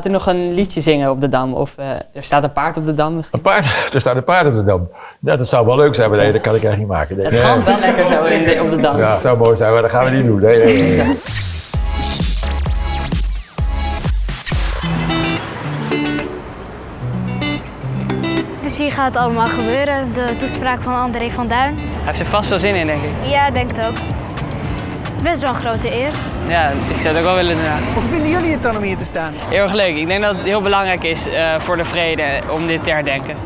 Gaat u nog een liedje zingen op de Dam? Of eh, er staat een paard op de Dam misschien? Een paard, er staat een paard op de dam. Ja, dat zou wel leuk zijn, maar nee, dat kan ik echt niet maken. Nee. Het gaat wel lekker zo in de- op de Dam. Ja, het zou mooi zijn, maar dat gaan we niet doen. Nee, nee, nee, nee. Dus hier gaat het allemaal gebeuren. De toespraak van André van Duin. Hij heeft er vast wel zin in, denk ik. Ja, denk het ook. Best wel een grote eer. Ja, ik zou het ook wel willen inderdaad. Hoe vinden jullie het dan om hier te staan? Heel erg leuk. Ik denk dat het heel belangrijk is eh, voor de vrede om dit te herdenken.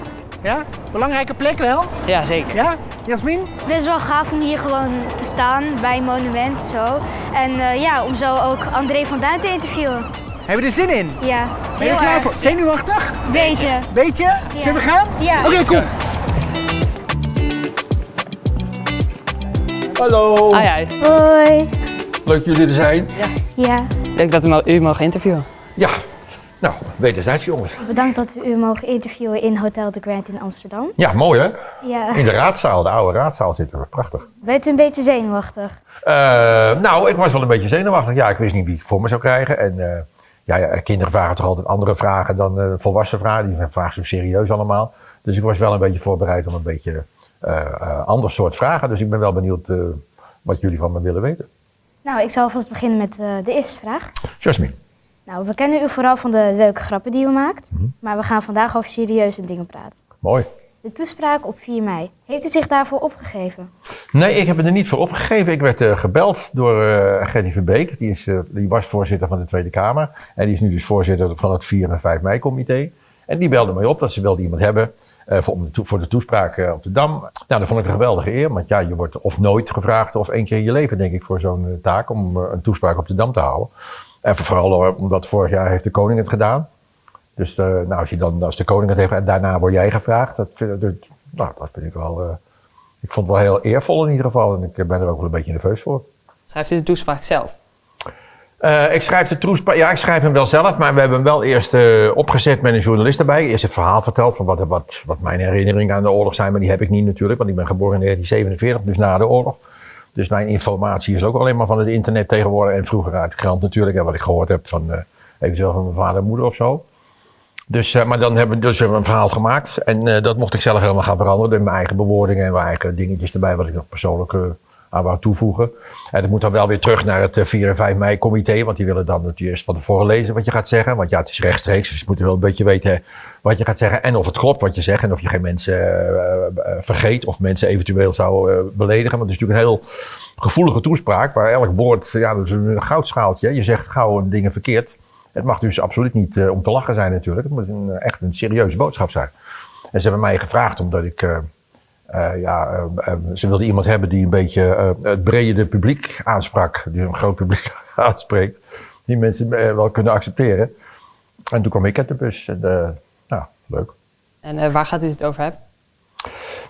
Ja? Belangrijke plek wel? Ja, zeker. Ja? Jasmin? Best wel gaaf om hier gewoon te staan bij een monument zo. En eh, ja, om zo ook André van Duin te interviewen. Hebben we er zin in? Ja, Ben je er klaar voor? Zenuwachtig? Beetje. Beetje? Zullen we gaan? Ja. Oké, kom. Hallo, ja, Hoi. Leuk jullie te zijn. Ja, leuk dat we u mogen interviewen. Ja, nou, wederzijds jongens. bedankt dat we u mogen interviewen in Hotel de Grand in Amsterdam. Ja, mooi hè? Ja. In de raadzaal, de oude raadzaal zitten we. Prachtig. Bent u een beetje zenuwachtig? Eh, nou, ik was wel een beetje zenuwachtig. Ja, ik wist niet wie ik voor me zou krijgen. En eh, ja, ja, kinderen vragen toch altijd andere vragen dan eh, volwassen vragen. Die vragen zo serieus allemaal. Dus ik was wel een beetje voorbereid om een beetje eh eh, ander soort vragen. Dus ik ben wel benieuwd eh, wat jullie van me willen weten. Nou, ik zal vast beginnen met eh, de eerste vraag. Jasmine. Nou, we kennen u vooral van de leuke grappen die u maakt. Maar we gaan vandaag over serieuze dingen praten. Mooi. De toespraak op 4 mei. Heeft u zich daarvoor opgegeven? Nee, ik heb het er niet voor opgegeven. Ik werd eh, gebeld door eh Gerdy Verbeek. Die, is, die was voorzitter van de Tweede Kamer. En die is nu dus voorzitter van het 4 en 5 mei-comité. En die belde mij op dat ze wilde iemand hebben eh, voor, de toespraak eh, op de Dam. Nou, dat vond ik een geweldige eer. Want ja, je wordt of nooit gevraagd of één keer in je leven, denk ik, voor zo'n eh, taak. Om een toespraak op de Dam te houden. En vooral omdat vorig jaar heeft de koning het gedaan. Dus nou, als, je dan, als de koning het heeft en daarna word jij gevraagd. Dat, dat, nou, dat vind ik wel... ik vond het wel heel eervol in ieder geval. En ik ben er ook wel een beetje nerveus voor. Schrijft u de toespraak zelf? Eh, ik schrijf de toespraak, ja, ik schrijf hem wel zelf, maar we hebben hem wel eerst eh, opgezet met een journalist erbij. Eerst het verhaal verteld van wat, wat, wat mijn herinneringen aan de oorlog zijn, maar die heb ik niet natuurlijk, want ik ben geboren in 1947, dus na de oorlog. Dus mijn informatie is ook alleen maar van het internet tegenwoordig en vroeger uit de krant natuurlijk, en wat ik gehoord heb van eh, eventueel van mijn vader en moeder of zo. Dus, maar dan hebben dus hebben we een verhaal gemaakt en dat mocht ik zelf helemaal gaan veranderen. Door mijn eigen bewoordingen en mijn eigen dingetjes erbij, wat ik nog persoonlijk aan wou toevoegen. En dat moet dan wel weer terug naar het eh, 4 en 5 mei comité, want die willen dan het eerst van tevoren lezen wat je gaat zeggen. Want ja, het is rechtstreeks, dus je moet wel een beetje weten wat je gaat zeggen en of het klopt wat je zegt en of je geen mensen eh, eh, vergeet of mensen eventueel zou eh, beledigen. Want het is natuurlijk een heel gevoelige toespraak waar elk woord, ja, dat is een goudschaaltje. Je zegt gauw dingen verkeerd. Het mag dus absoluut niet eh, om te lachen zijn natuurlijk. Het moet een, eh, echt een serieuze boodschap zijn. En ze hebben mij gevraagd omdat ik... eh, ja, eh, eh, ze wilden iemand hebben die een beetje het brede publiek aansprak. Die een groot publiek aanspreekt. Die mensen wel kunnen accepteren. En toen kwam ik uit de bus. En, nou, leuk. En waar gaat u het over hebben?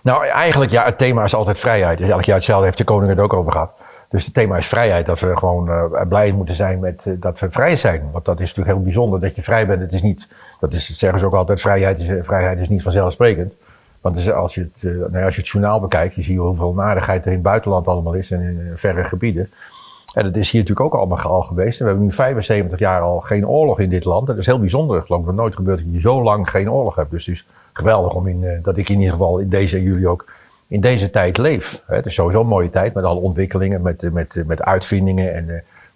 Nou, eigenlijk, ja, het thema is altijd vrijheid. Dus elk jaar hetzelfde heeft de koning het ook over gehad. Dus het thema is vrijheid. Dat we gewoon blij moeten zijn met dat we vrij zijn. Want dat is natuurlijk heel bijzonder dat je vrij bent. Het is niet, dat is, zeggen ze ook altijd, vrijheid is, vrijheid is niet vanzelfsprekend. Want dus als, je het, eh, nou als je het journaal bekijkt, je ziet hoeveel narigheid er in het buitenland allemaal is en in eh, verre gebieden. En dat is hier natuurlijk ook allemaal al geweest. We hebben nu 75 jaar al geen oorlog in dit land. Dat is heel bijzonder. Ik geloof dat nooit gebeurd dat je zo lang geen oorlog hebt. Dus het is geweldig om in, eh, dat ik in ieder geval in deze en ook in deze tijd leef. Het is sowieso een mooie tijd met alle ontwikkelingen, met, met, met uitvindingen en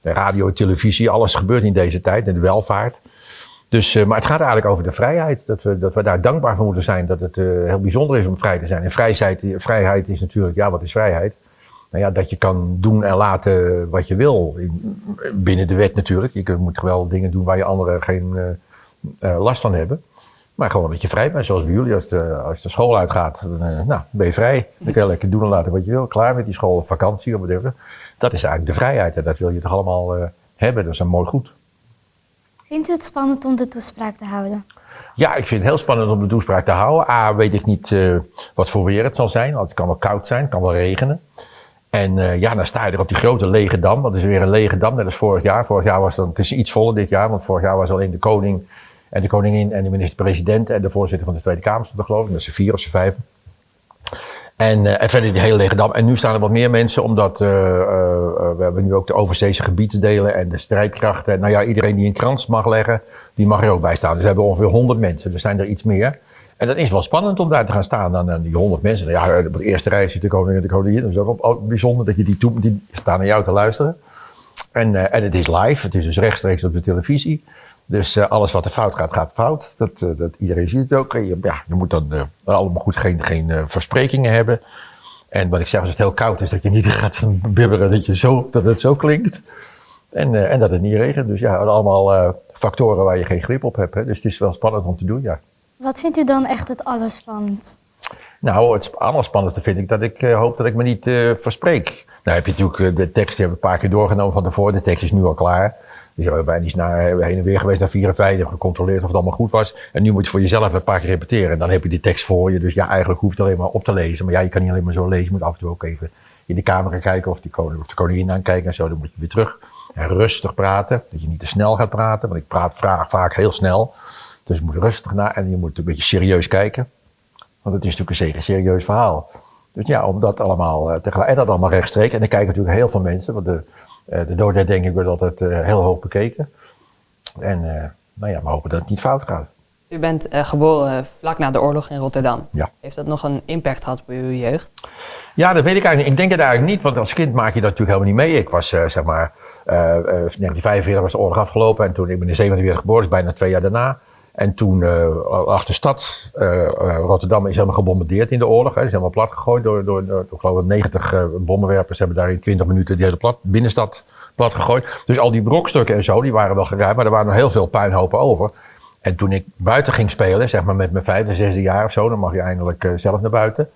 de radio, televisie. Alles gebeurt in deze tijd en de welvaart. Dus, eh, maar het gaat eigenlijk over de vrijheid. Dat we, dat we daar dankbaar voor moeten zijn. Dat het eh, heel bijzonder is om vrij te zijn. En vrijheid, vrijheid is natuurlijk, ja, wat is vrijheid? Nou ja, dat je kan doen en laten wat je wil. In- binnen de wet natuurlijk. Je moet wel dingen doen waar je anderen geen eh, last van hebben. Maar gewoon dat je vrij bent, zoals bij jullie. Als de, als de school uitgaat, nou, ben je vrij. Dan kun je lekker doen en laten wat je wil. Klaar met die school, vakantie of whatever. Dat is eigenlijk de vrijheid. En dat wil je toch allemaal hebben. Dat is een mooi goed. Vindt u het spannend om de toespraak te houden? Ja, ik vind het heel spannend om de toespraak te houden. A, weet ik niet eh, wat voor weer het zal zijn. Want het kan wel koud zijn, het kan wel regenen. En eh, ja, dan sta je er op die grote lege dam. Dat is weer een lege dam, net als vorig jaar. Vorig jaar was dan, het is iets voller dit jaar, want vorig jaar was alleen de koning en de koningin en de minister-president en de voorzitter van de Tweede Kamer, er, geloof ik. Dat er vier of z'n vijf. En, eh, en verder die hele lege dam. En nu staan er wat meer mensen, omdat eh, eh, we hebben nu ook de overzeese gebiedsdelen en de strijdkrachten. Nou ja, iedereen die een krans mag leggen, die mag er ook bij staan. Dus we hebben ongeveer 100 mensen. Er zijn er iets meer. En dat is wel spannend om daar te gaan staan dan die 100 mensen. Nou Ja, op de eerste rij zit de koning en de koningin. Dat is ook wel bijzonder dat je die, toe, die staan naar jou te luisteren. En, en het is live, het is dus rechtstreeks op de televisie. Dus eh, alles wat er fout gaat, gaat fout. Dat, eh, dat, iedereen ziet het ook. Ja, je moet dan eh, allemaal goed geen, geen versprekingen hebben. En wat ik zeg, als het heel koud is, dat je niet gaat bibberen dat, je zo, dat het zo klinkt. En, en dat het niet regent. Dus ja, allemaal factoren waar je geen grip op hebt. Hè. Dus het is wel spannend om te doen, ja. Wat vindt u dan echt het allerspannendst? Nou, het allerspannendste vind ik dat ik hoop dat ik me niet verspreek. Nou heb je natuurlijk de tekst, die hebben we een paar keer doorgenomen van tevoren. De tekst is nu al klaar. Dus we niet naar, hebben heen en weer geweest naar vier en vijf, gecontroleerd of het allemaal goed was. En nu moet je voor jezelf een paar keer repeteren. En dan heb je die tekst voor je. Dus ja, eigenlijk hoeft het alleen maar op te lezen. Maar ja, je kan niet alleen maar zo lezen. Je moet af en toe ook even in de camera kijken of, die koning, of de koningin aankijken en zo. Dan moet je weer terug. En rustig praten. Dat je niet te snel gaat praten. Want ik praat vraag vaak heel snel. Dus je moet rustig naar en je moet een beetje serieus kijken. Want het is natuurlijk een zeker serieus verhaal. Dus ja, om dat allemaal eh, tegelijk, en dat allemaal rechtstreeks. En dan kijken natuurlijk heel veel mensen, want de, eh, de doodherdenking wordt altijd eh, heel hoog bekeken. En eh, nou ja, we hopen dat het niet fout gaat. U bent geboren vlak na de oorlog in Rotterdam. Ja. Heeft dat nog een impact gehad op uw jeugd? Ja, dat weet ik eigenlijk niet. Ik denk het eigenlijk niet, want als kind maak je dat natuurlijk helemaal niet mee. Ik was, zeg maar, eh, eh, 1945 was de oorlog afgelopen en toen, ik ben in 47 geboren, dus bijna twee jaar daarna. En toen uh, lag de stad, uh, Rotterdam is helemaal gebombardeerd in de oorlog. Hè. Is helemaal plat gegooid door, door, door ik geloof ik, 90 uh, bommenwerpers hebben daar in 20 minuten die hele plat, binnenstad plat gegooid. Dus al die brokstukken en zo, die waren wel geruimd, maar er waren nog heel veel puinhopen over. En toen ik buiten ging spelen, zeg maar met mijn vijfde, zesde jaar of zo, dan mag je eindelijk zelf naar buiten.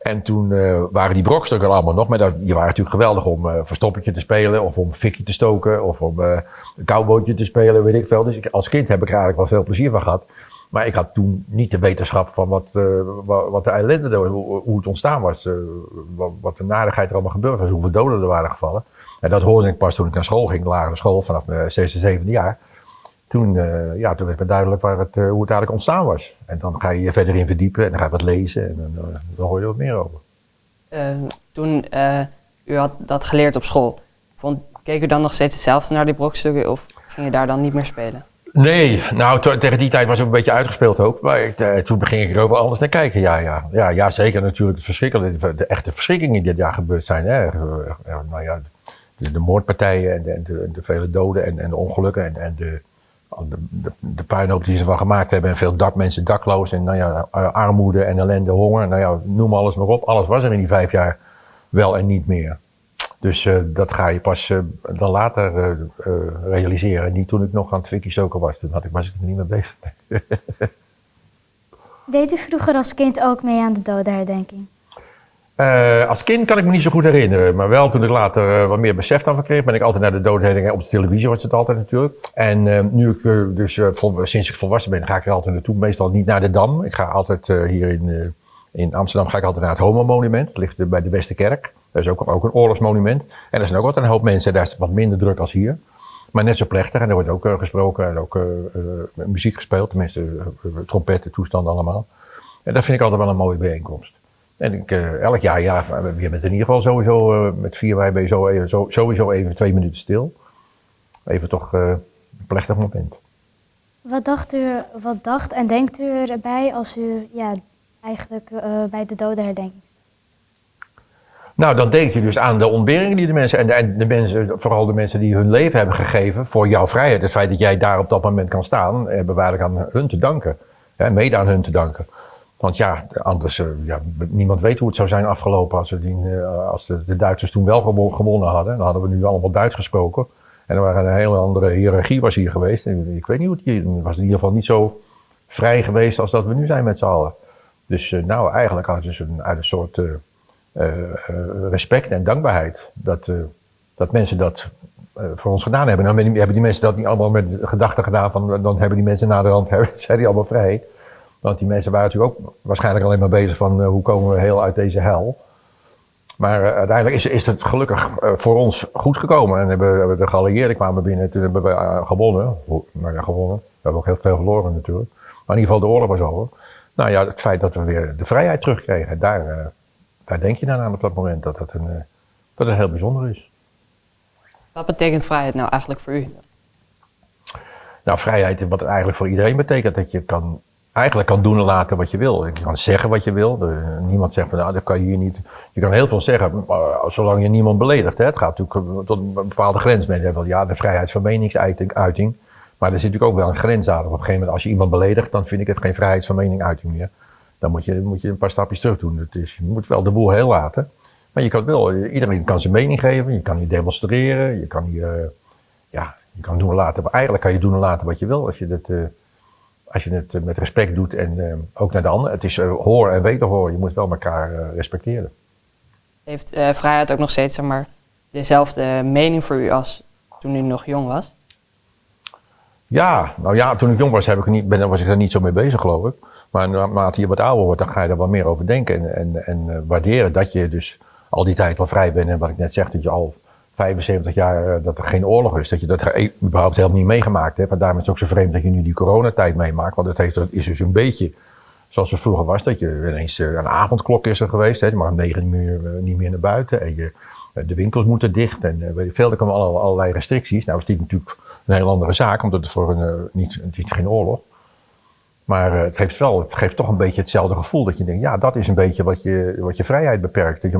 En toen uh, waren die brokstukken allemaal nog, maar dat, die waren natuurlijk geweldig om uh, verstoppertje te spelen, of om fikje te stoken, of om uh, een koubootje te spelen, weet ik veel. Dus als kind heb ik er eigenlijk wel veel plezier van gehad. Maar ik had toen niet de wetenschap van wat, wat, de ellende, hoe, hoe het ontstaan was, wat, de narigheid er allemaal gebeurd was, hoeveel doden er waren gevallen. En dat hoorde ik pas toen ik naar school ging, lagere school, vanaf mijn zesde, zevende jaar. Toen, ja, toen werd me duidelijk waar het, hoe het eigenlijk ontstaan was. En dan ga je je verder in verdiepen en dan ga je wat lezen en dan, dan hoor je wat meer over. Uh, toen uh, u had dat geleerd op school, vond, keek u dan nog steeds hetzelfde naar die brokstukken of ging je daar dan niet meer spelen? Nee, nou tegen die tijd was het een beetje uitgespeeld ook. Maar ik, uh, toen begin ik er wel anders naar kijken. Ja, ja. Ja, ja zeker natuurlijk het verschrikkelijke, de echte verschrikkingen die dit jaar gebeurd zijn. Hè. Nou ja, de, de moordpartijen en de, en de, de, vele doden en, en de ongelukken en, en de, de, de, de puinhoop die ze ervan gemaakt hebben en veel dak, mensen dakloos en nou ja, armoede en ellende, honger, nou ja, noem alles maar op. Alles was er in die vijf jaar wel en niet meer. Dus uh, dat ga je pas uh, dan later realiseren. Niet toen ik nog aan het fikkie stoken was. Toen had ik, was ik er niet mee bezig. Deed u vroeger als kind ook mee aan de dodenherdenking? Uh, als kind kan ik me niet zo goed herinneren, maar wel toen ik later uh, wat meer besef van kreeg, ben ik altijd naar de doodherdenking. Op de televisie was het altijd natuurlijk. En uh, nu ik dus sinds ik volwassen ben, ga ik er altijd naartoe. Meestal niet naar de Dam. Ik ga altijd hier in, in Amsterdam ga ik altijd naar het Homo Monument. Dat ligt bij de Westerkerk. Dat is ook, ook een oorlogsmonument. En er zijn ook altijd een hoop mensen. Daar is het wat minder druk als hier. Maar net zo plechtig. En er wordt ook gesproken en ook muziek gespeeld. Tenminste, trompetten, toestanden allemaal. En dat vind ik altijd wel een mooie bijeenkomst. En ik, uh, elk jaar, ja, je bent in ieder geval sowieso, uh, met vier wij ben je zo even, zo, sowieso even twee minuten stil. Even toch uh, een plechtig moment. Wat dacht u, wat dacht en denkt u erbij als u ja, eigenlijk bij de dodenherdenking staat? Nou, dan denk je dus aan de ontberingen die de mensen, en de, en de mensen, vooral de mensen die hun leven hebben gegeven voor jouw vrijheid. Het feit dat jij daar op dat moment kan staan, hebben we eigenlijk aan hun te danken. Hè, mede aan hun te danken. Want ja, anders, uh, ja, niemand weet hoe het zou zijn afgelopen als, die, uh, als de, de, Duitsers toen wel gewonnen, hadden. Dan hadden we nu allemaal Duits gesproken. En er waren een hele andere hiërarchie was hier geweest. Ik weet niet hoe het hier was. in ieder geval niet zo vrij geweest als dat we nu zijn met z'n allen. Dus uh, nou, eigenlijk uit dus een, uit een soort respect en dankbaarheid. Dat, dat mensen dat voor ons gedaan hebben. Nou hebben die mensen dat niet allemaal met gedachten gedaan van dan hebben die mensen naderhand, zijn die allemaal vrij. Want die mensen waren natuurlijk ook waarschijnlijk alleen maar bezig van uh, hoe komen we heel uit deze hel. Maar uh, uiteindelijk is, is het gelukkig uh, voor ons goed gekomen. En hebben, hebben de geallieerden kwamen binnen, toen hebben we gewonnen. Nou ja, gewonnen. We hebben ook heel veel verloren natuurlijk. Maar in ieder geval de oorlog was over. Nou ja, het feit dat we weer de vrijheid terugkregen, daar, daar denk je dan aan op dat moment dat het, een, eh, dat het heel bijzonder is. Wat betekent vrijheid nou eigenlijk voor u? Nou, vrijheid, wat het eigenlijk voor iedereen betekent, dat je kan, eigenlijk kan doen en laten wat je wil. Je kan zeggen wat je wil. Niemand zegt van, nou, dat kan je hier niet. Je kan heel veel zeggen, maar zolang je niemand beledigt. Hè. Het gaat natuurlijk tot een bepaalde grens. Mensen hebben wel, ja, de vrijheid van meningsuiting. Uiting. Maar er zit natuurlijk ook wel een grens aan. Op een gegeven moment, als je iemand beledigt, dan vind ik het geen vrijheid van meningsuiting meer. Dan moet je, moet je een paar stapjes terug doen. Het is, je moet wel de boel heel laten. Maar je kan wel, iedereen kan zijn mening geven. Je kan hier demonstreren. Je kan hier, eh, ja, je kan doen en laten. Maar eigenlijk kan je doen en laten wat je wil. Als je eh, als je het eh, met respect doet en eh, ook naar de ander. Het is eh, hoor en wederhoor. Je moet wel elkaar respecteren. Heeft vrijheid ook nog steeds zeg maar, dezelfde mening voor u als toen u nog jong was? Ja, nou ja, toen ik jong was, heb ik niet, ben, was ik er niet zo mee bezig, geloof ik. Maar naarmate je wat ouder wordt, dan ga je er wel meer over denken. En, en, en waarderen dat je dus al die tijd al vrij bent. En wat ik net zeg, dat je al 75 jaar, eh, dat er geen oorlog is. Dat je dat e- überhaupt helemaal niet meegemaakt hebt. En daarom is het ook zo vreemd dat je nu die coronatijd meemaakt. Want het heeft, is dus een beetje zoals het vroeger was. Dat je ineens eh, een avondklok is er geweest. Hè. Je mag om negen uur eh, niet meer naar buiten. En je, de winkels moeten dicht. En veel, er komen allerlei, restricties. Nou is dit natuurlijk een heel andere zaak. Omdat het voor een, niet, geen oorlog. Maar het, geeft wel, het geeft toch een beetje hetzelfde gevoel. Dat je denkt, ja, dat is een beetje wat je, wat je vrijheid beperkt. Dat je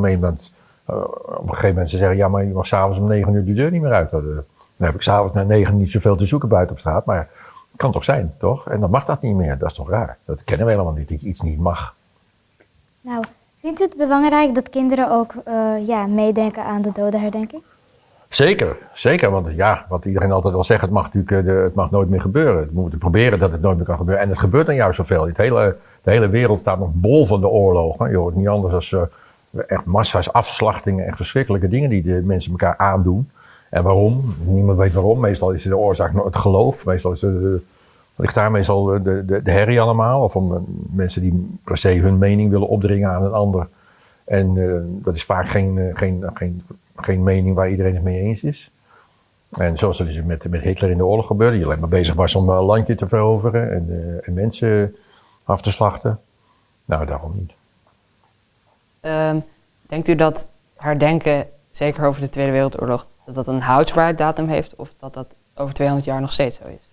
op een gegeven moment ze zeggen, ja, maar je mag s'avonds om negen uur de deur niet meer uit. Dat, eh, dan heb ik s'avonds na negen niet zoveel te zoeken buiten op straat. Maar het kan toch zijn, toch? En dan mag dat niet meer. Dat is toch raar? Dat kennen we helemaal niet, dat iets niet mag. Nou, vindt u het belangrijk dat kinderen ook eh, ja, meedenken aan de dodenherdenking? Zeker, zeker. Want ja, wat iedereen altijd al zegt, het mag natuurlijk eh, de, het mag nooit meer gebeuren. We moeten proberen dat het nooit meer kan gebeuren. En het gebeurt dan juist zoveel. Het hele, de hele wereld staat nog bol van de oorlogen. Je hoort niet anders dan echt massa's afslachtingen, echt verschrikkelijke dingen die de mensen elkaar aandoen. En waarom? Niemand weet waarom. Meestal is de oorzaak het geloof. Meestal is de, ligt daar meestal de, de, herrie allemaal. Of om eh, mensen die per se hun mening willen opdringen aan een ander. En eh, dat is vaak geen, eh, geen, geen, geen mening waar iedereen het mee eens is. En zoals dus met, met Hitler in de oorlog gebeurde, die alleen maar bezig was om een landje te veroveren en, en mensen af te slachten. Nou, daarom niet. Ehm, denkt u dat herdenken, zeker over de Tweede Wereldoorlog, dat dat een houdbaarheidsdatum heeft of dat dat over 200 jaar nog steeds zo is?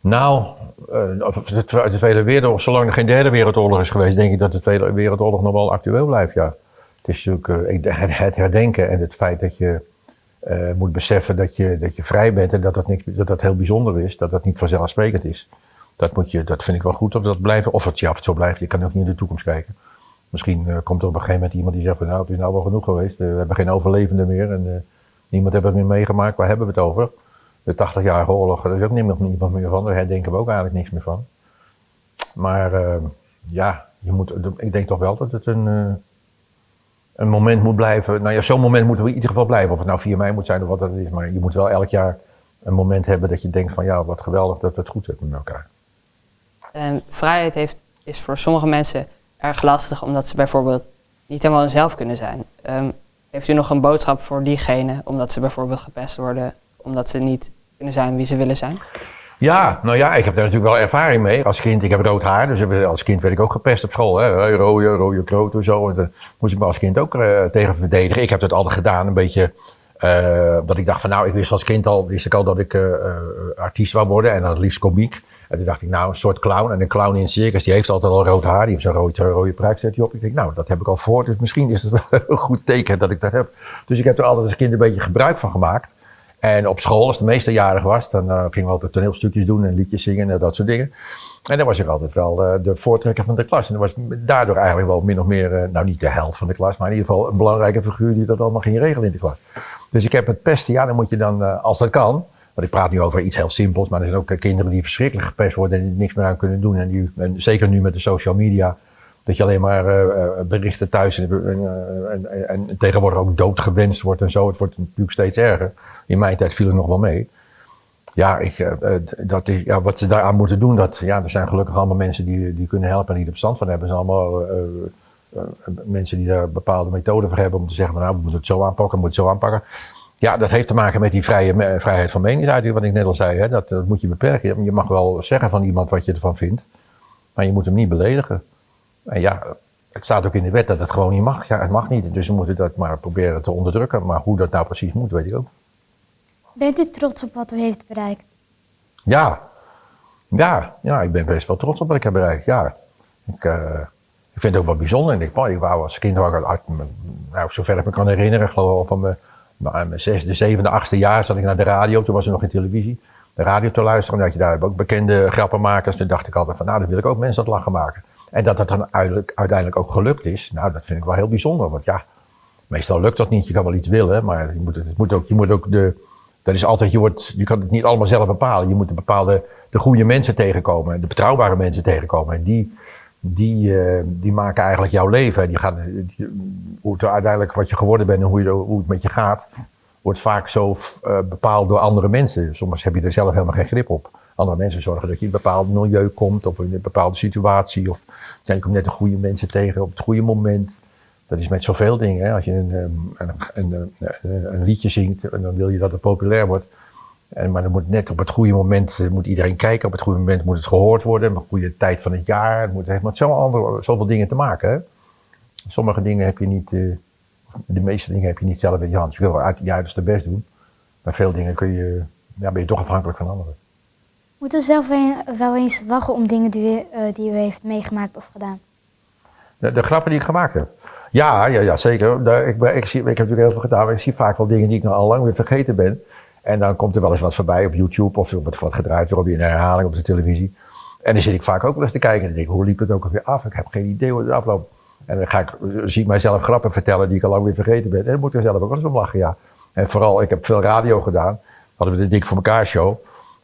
Nou, eh, de, Twe- de Tweede Wereldoorlog, zolang er geen derde wereldoorlog is geweest, denk ik dat de Tweede Wereldoorlog nog wel actueel blijft, ja. Het is natuurlijk eh, het, herdenken en het feit dat je eh, moet beseffen dat je, dat je vrij bent en dat dat, niks, dat dat heel bijzonder is, dat dat niet vanzelfsprekend is. Dat, moet je, dat vind ik wel goed of dat blijft. Of het, ja, of het zo blijft, je kan ook niet in de toekomst kijken. Misschien eh, komt er op een gegeven moment iemand die zegt van nou, het is nou wel genoeg geweest. Eh, we hebben geen overlevenden meer en eh, niemand heeft het meer meegemaakt. Waar hebben we het over? De 80-jarige oorlog, daar is ook niemand, niemand meer van. Daar herdenken we ook eigenlijk niks meer van. Maar eh, ja, je moet, ik denk toch wel dat het een, een moment moet blijven. Nou ja, zo'n moment moeten we in ieder geval blijven. Of het nou 4 mei moet zijn of wat dat is. Maar je moet wel elk jaar een moment hebben dat je denkt van ja, wat geweldig dat we het goed hebben met elkaar. Ehm, vrijheid heeft, is voor sommige mensen erg lastig omdat ze bijvoorbeeld niet helemaal zelf kunnen zijn. Ehm, heeft u nog een boodschap voor diegenen omdat ze bijvoorbeeld gepest worden, omdat ze niet kunnen zijn wie ze willen zijn? Ja, nou ja, ik heb daar natuurlijk wel ervaring mee. Als kind, ik heb rood haar, dus als kind werd ik ook gepest op school. Hè. Rode, rode kloot en zo. En daar moest ik me als kind ook eh, tegen verdedigen. Ik heb dat altijd gedaan, een beetje... eh, dat ik dacht van nou, ik wist als kind al, wist ik al dat ik eh, eh, artiest wou worden. En dan liefst komiek. En toen dacht ik nou, een soort clown. En een clown in een circus, die heeft altijd al rood haar. Die heeft zo'n rode, rode pruik, zet hij op. Ik denk nou, dat heb ik al voor. Dus misschien is het wel een goed teken dat ik dat heb. Dus ik heb er altijd als kind een beetje gebruik van gemaakt. En op school, als de meesterjarig was, dan eh, gingen we altijd toneelstukjes doen en liedjes zingen en dat soort dingen. En dan was ik altijd wel eh, de voortrekker van de klas. En dat was daardoor eigenlijk wel min of meer, eh, nou niet de held van de klas, maar in ieder geval een belangrijke figuur die dat allemaal ging regelen in de klas. Dus ik heb het pesten, ja, dan moet je dan, als dat kan, ik praat nu over iets heel simpels, maar er zijn ook eh, kinderen die verschrikkelijk gepest worden en niks meer aan kunnen doen. En, en zeker nu met de social media, dat je alleen maar eh, eh, berichten thuis en, en, en, en tegenwoordig ook doodgewenst wordt en zo. Het wordt natuurlijk steeds erger. In mijn tijd viel het nog wel mee. Ja, ik, dat is, ja, wat ze daaraan moeten doen, dat, ja, er zijn gelukkig allemaal mensen die, die kunnen helpen en die er verstand van hebben. Er zijn allemaal mensen die daar bepaalde methoden voor hebben om te zeggen, nou, we moeten het zo aanpakken, we moeten het zo aanpakken. Ja, dat heeft te maken met die vrije, vrijheid van meningsuiting, wat ik net al zei. Hè? Dat, dat moet je beperken. Je mag wel zeggen van iemand wat je ervan vindt, maar je moet hem niet beledigen. En ja, het staat ook in de wet dat het gewoon niet mag. Ja, het mag niet. Dus we moeten dat maar proberen te onderdrukken. Maar hoe dat nou precies moet, weet ik ook. Bent u trots op wat u heeft bereikt? Ja, ja, ja ik ben best wel trots op wat ik heb bereikt. Ja. Ik, eh, ik vind het ook wel bijzonder. En ik, ik wou als kind, nou, zover ik me kan herinneren, geloof ik van mijn, mijn zesde, zevende, achtste jaar zat ik naar de radio. Toen was er nog geen televisie. De radio te luisteren. En dat je daar ook bekende grappenmakers. Toen dacht ik altijd van, nou, dan wil ik ook mensen aan het lachen maken. En dat dat dan uiteindelijk ook gelukt is, nou, dat vind ik wel heel bijzonder. Want ja, meestal lukt dat niet. Je kan wel iets willen, maar je moet, het moet ook, je moet ook de, dat is altijd, je, wordt, je kan het niet allemaal zelf bepalen. Je moet de bepaalde, de goede mensen tegenkomen, de betrouwbare mensen tegenkomen. En die, die, uh, die maken eigenlijk jouw leven. Die gaan, hoe het uiteindelijk wat je geworden bent en hoe, hoe het met je gaat, wordt vaak zo uh, bepaald door andere mensen. Soms heb je er zelf helemaal geen grip op. Andere mensen zorgen dat je in een bepaald milieu komt of in een bepaalde situatie. Of je komt net de goede mensen tegen op het goede moment. Dat is met zoveel dingen. Als je een, een, een, een, liedje zingt en dan wil je dat het populair wordt. En, maar dan moet net op het goede moment moet iedereen kijken. Op het goede moment moet het gehoord worden. Op een goede tijd van het jaar. Het, moet, het heeft met zoveel dingen te maken. Hè. Sommige dingen heb je niet, uh, de meeste dingen heb je niet zelf in je hand. Je wil uit je uiterste best doen. Maar veel dingen kun je, ja, ben je toch afhankelijk van anderen. Moet u zelf wel eens lachen om dingen die u, uh, die u heeft meegemaakt of gedaan? De, de, grappen die ik gemaakt heb? Ja, ja, ja zeker. Ik, ik, zie, ik heb natuurlijk heel veel gedaan, maar ik zie vaak wel dingen die ik nog al lang weer vergeten ben. En dan komt er wel eens wat voorbij op YouTube of wat gedraaid weer op een herhaling op de televisie. En dan zit ik vaak ook wel eens te kijken en denk ik, hoe liep het ook alweer af? Ik heb geen idee hoe het afloopt. En dan ga ik, zie ik mijzelf grappen vertellen die ik al lang weer vergeten ben. En dan moet ik er zelf ook wel eens om lachen, ja. En vooral, ik heb veel radio gedaan. Hadden we de Dik voor elkaar show.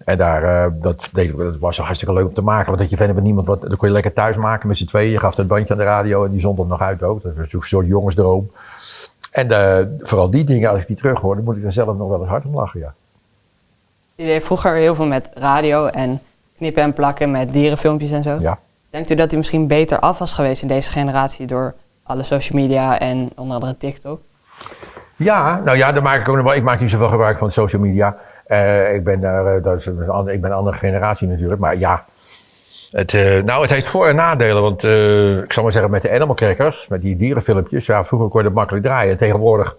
En daar, uh, dat, dat was hartstikke leuk om te maken. Want dat je verder met niemand wat, dan kon je lekker thuis maken met z'n tweeën. Je gaf het bandje aan de radio en die zond hem nog uit ook. Dat was een soort jongensdroom. En uh, vooral die dingen, als ik die terug hoor, dan moet ik er zelf nog wel eens hard om lachen, ja. Je deed vroeger heel veel met radio en knippen en plakken met dierenfilmpjes en zo. Ja. Denkt u dat hij misschien beter af was geweest in deze generatie door alle social media en onder andere TikTok? Ja, nou ja, daar maak ik ook nog wel. Ik maak niet zoveel gebruik van social media. Uh, ik, ben daar, uh, dat is een, ik ben een andere generatie natuurlijk, maar ja. Het, uh, nou, het heeft voor- en nadelen, want ik zal maar zeggen met de animal crackers, met die dierenfilmpjes, ja, vroeger kon je dat makkelijk draaien. Tegenwoordig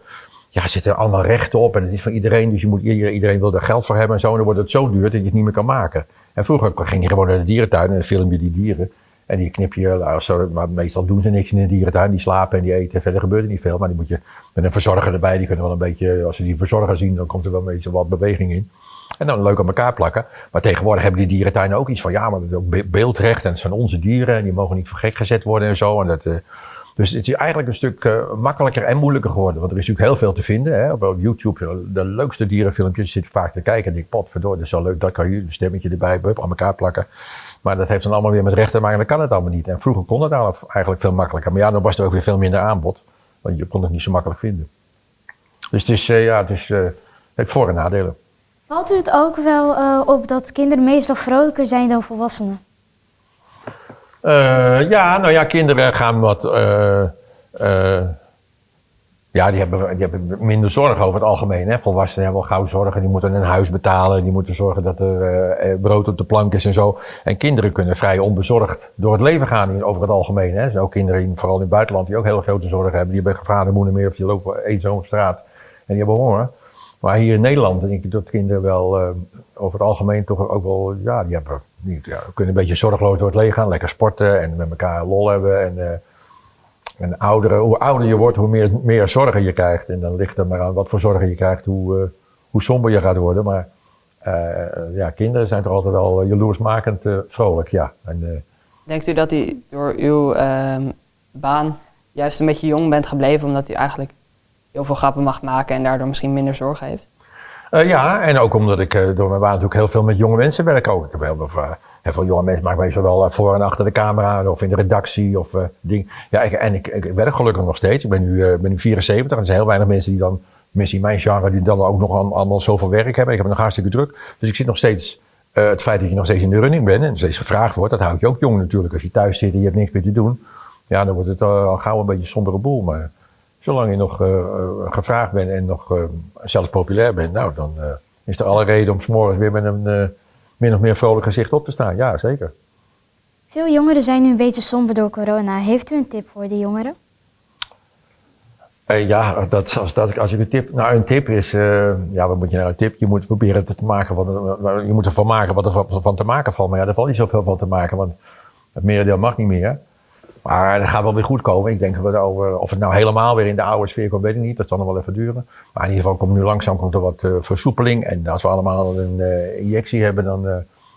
ja, zitten er allemaal rechten op en het is van iedereen, dus je moet, iedereen wil er geld voor hebben en zo, en dan wordt het zo duur dat je het niet meer kan maken. En vroeger ging je gewoon naar de dierentuin en dan film je die dieren. En die knip je, nou, maar meestal doen ze niks in de dierentuin. Die slapen en die eten. Verder gebeurt er niet veel. Maar die moet je met een verzorger erbij. Die kunnen wel een beetje, als ze die verzorger zien, dan komt er wel een beetje wat beweging in. En dan leuk aan elkaar plakken. Maar tegenwoordig hebben die dierentuinen ook iets van, ja, maar dat is ook beeldrecht. En het zijn onze dieren. En die mogen niet voor gezet worden en zo. En dat, uh, dus het is eigenlijk een stuk uh, makkelijker en moeilijker geworden. Want er is natuurlijk heel veel te vinden. Hè. Op YouTube, de leukste dierenfilmpjes zit vaak te kijken. En ik pot verdoor, dat is zo leuk. Dat kan je een stemmetje erbij, bup, aan elkaar plakken. Maar dat heeft dan allemaal weer met rechten te maken. Dan kan het allemaal niet. En vroeger kon het eigenlijk veel makkelijker. Maar ja, dan was er ook weer veel minder aanbod. Want je kon het niet zo makkelijk vinden. Dus het is, ja, het is, heeft voor- en nadelen. Valt u het ook wel uh, op dat kinderen meestal vrolijker zijn dan volwassenen? ja, nou ja, kinderen gaan wat ja, die hebben, die hebben minder zorg over het algemeen. Hè. Volwassenen hebben wel gauw zorgen. Die moeten een huis betalen. Die moeten zorgen dat er brood op de plank is en zo. En kinderen kunnen vrij onbezorgd door het leven gaan over het algemeen. Hè. Er kinderen, in, vooral in het buitenland, die ook heel grote zorgen hebben. Die hebben vader, moeder meer of die lopen eenzaam op straat. En die hebben honger. Maar hier in Nederland denk ik dat kinderen wel uh, over het algemeen toch ook wel... Ja, die, hebben, die ja, kunnen een beetje zorgeloos door het leven gaan. Lekker sporten en met elkaar lol hebben. En, uh, en ouderen, hoe ouder je wordt, hoe meer, meer zorgen je krijgt. En dan ligt er maar aan wat voor zorgen je krijgt, hoe, uh, hoe somber je gaat worden. Maar ja, kinderen zijn toch altijd wel jaloersmakend vrolijk, ja. En, Denkt u dat u door uw baan juist een beetje jong bent gebleven, omdat u eigenlijk heel veel grappen mag maken en daardoor misschien minder zorgen heeft? ja, en ook omdat ik door mijn baan natuurlijk heel veel met jonge mensen werk ook. Ik heb heel veel Heel veel jonge mensen maken mij zowel voor en achter de camera of in de redactie of ding. Ja, en ik, ik, werk gelukkig nog steeds. Ik ben nu, ben nu 74 en er zijn heel weinig mensen die dan, in mijn genre, die dan ook nog aan, allemaal zoveel werk hebben. Ik heb nog hartstikke druk. Dus ik zit nog steeds, het feit dat je nog steeds in de running bent en steeds gevraagd wordt, dat houdt je ook jong natuurlijk. Als je thuis zit en je hebt niks meer te doen, ja, dan wordt het al gauw een beetje een sombere boel. Maar zolang je nog gevraagd bent en nog zelfs populair bent, nou, dan is er alle reden om s'morgens weer met een min of meer vrolijk gezicht op te staan. Ja, zeker. Veel jongeren zijn nu een beetje somber door corona. Heeft u een tip voor die jongeren? Eh, ja, dat, als, dat, als ik een tip. Nou, een tip is. eh, ja, wat moet je nou een tip? Je moet proberen te maken er, je moet ervan maken wat er van, van te maken valt. Maar ja, er valt niet zoveel van te maken, want het merendeel mag niet meer. Maar dat gaat wel weer goed komen. Ik denk dat over, of het nou helemaal weer in de oude sfeer komt, weet ik niet. Dat zal nog wel even duren. Maar in ieder geval komt nu langzaam komt er wat eh, versoepeling. En als we allemaal een eh, injectie hebben, dan eh,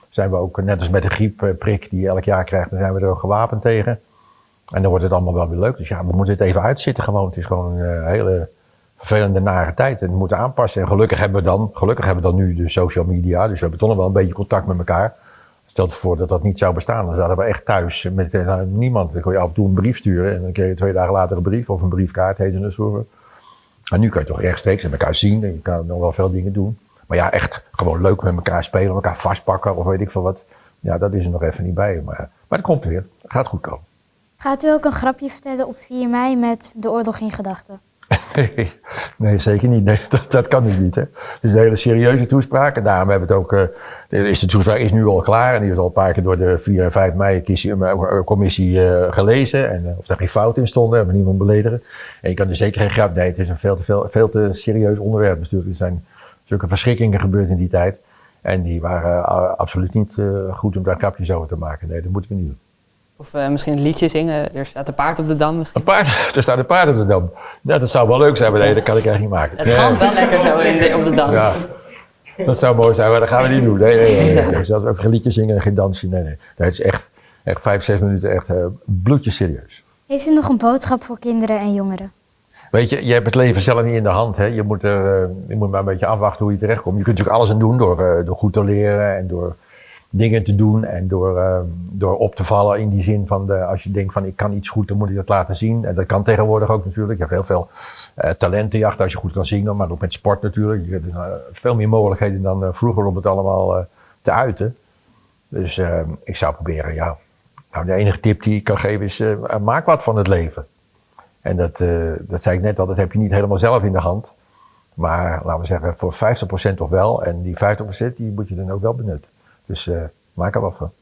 zijn we ook net als met de griepprik die je elk jaar krijgt, dan zijn we er ook gewapend tegen. En dan wordt het allemaal wel weer leuk. Dus ja, we moeten het even uitzitten gewoon. Het is gewoon een hele vervelende, nare tijd. En we moeten aanpassen. En gelukkig hebben we dan, gelukkig hebben we dan nu de social media. Dus we hebben toch nog wel een beetje contact met elkaar. Stel je voor dat dat niet zou bestaan. Dan zouden we echt thuis met eh, niemand. Dan kon je af en toe een brief sturen. En dan kreeg je twee dagen later een brief. Of een briefkaart heette het vroeger. Maar nu kan je toch rechtstreeks met elkaar zien. En je kan nog wel veel dingen doen. Maar ja, echt gewoon leuk met elkaar spelen. Elkaar vastpakken of weet ik veel wat. Ja, dat is er nog even niet bij. Maar, maar het komt weer. Het gaat goed komen. Gaat u ook een grapje vertellen op 4 mei met de oorlog in gedachten? nee, zeker niet. Dat, dat kan nu niet. Hè. Het is een hele serieuze toespraak. En daarom hebben we het ook. eh, de, toespraak is nu al klaar. En die is al een paar keer door de 4 en 5 mei kies- eh, eh, gelezen. En of daar geen fout in stonden, hebben we niemand beledigen. En je kan er zeker geen grap. Nee, het is een veel te, veel, veel te serieus onderwerp. Natuurlijk. Er zijn zulke verschrikkingen gebeurd in die tijd. En die waren absoluut niet goed om daar grapjes over te maken. Nee, dat moeten we niet doen. Of eh, misschien een liedje zingen. Er staat een paard op de dam misschien. Een paard, er staat een paard op de dam. Nou, dat zou wel leuk zijn, maar nee, dat kan ik echt niet maken. Het Nee. galmt wel lekker zo in de- op de dam. Ja, dat zou mooi zijn, maar dat gaan we niet doen. Nee, nee, nee. nee. nee. Zelfs ook geen liedje zingen en geen dansje. Nee, nee. het is echt, echt vijf, zes minuten echt uh, bloedje serieus. Heeft u nog een boodschap voor kinderen en jongeren? Weet je, je hebt het leven zelf niet in de hand. Hè? Je, moet er, eh, je moet maar een beetje afwachten hoe je terechtkomt. Je kunt natuurlijk alles aan doen door, eh, door goed te leren en door dingen te doen en door, eh, door op te vallen in die zin van de, als je denkt van ik kan iets goed, dan moet ik dat laten zien. En dat kan tegenwoordig ook natuurlijk. Je hebt heel veel eh, talentenjacht als je goed kan zingen, maar ook met sport natuurlijk. Je hebt eh, veel meer mogelijkheden dan eh, vroeger om het allemaal te uiten. Dus eh, ik zou proberen, ja. Nou, de enige tip die ik kan geven is, maak wat van het leven. En dat, dat zei ik net al, dat heb je niet helemaal zelf in de hand. Maar laten we zeggen, voor 50% toch wel. En die 50% die moet je dan ook wel benutten. Dus eh, maak er wat van.